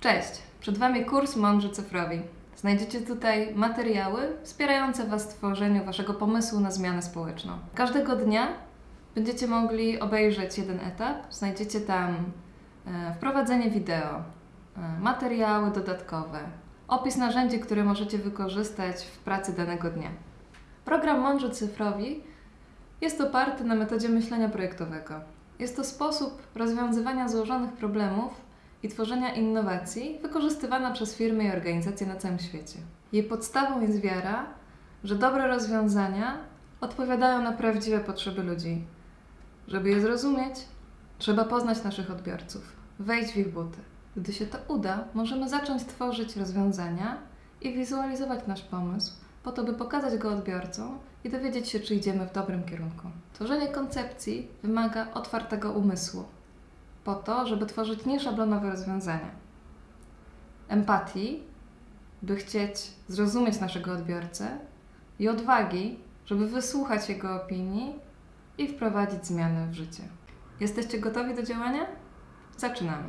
Cześć! Przed Wami kurs Mądrzy Cyfrowi. Znajdziecie tutaj materiały wspierające Was w tworzeniu Waszego pomysłu na zmianę społeczną. Każdego dnia będziecie mogli obejrzeć jeden etap. Znajdziecie tam e, wprowadzenie wideo, e, materiały dodatkowe, opis narzędzi, które możecie wykorzystać w pracy danego dnia. Program Mądrzy Cyfrowi jest oparty na metodzie myślenia projektowego. Jest to sposób rozwiązywania złożonych problemów i tworzenia innowacji wykorzystywana przez firmy i organizacje na całym świecie. Jej podstawą jest wiara, że dobre rozwiązania odpowiadają na prawdziwe potrzeby ludzi. Żeby je zrozumieć, trzeba poznać naszych odbiorców, wejść w ich buty. Gdy się to uda, możemy zacząć tworzyć rozwiązania i wizualizować nasz pomysł, po to, by pokazać go odbiorcom i dowiedzieć się, czy idziemy w dobrym kierunku. Tworzenie koncepcji wymaga otwartego umysłu, po to, żeby tworzyć nieszablonowe rozwiązania. Empatii, by chcieć zrozumieć naszego odbiorcę, i odwagi, żeby wysłuchać jego opinii i wprowadzić zmiany w życie. Jesteście gotowi do działania? Zaczynamy.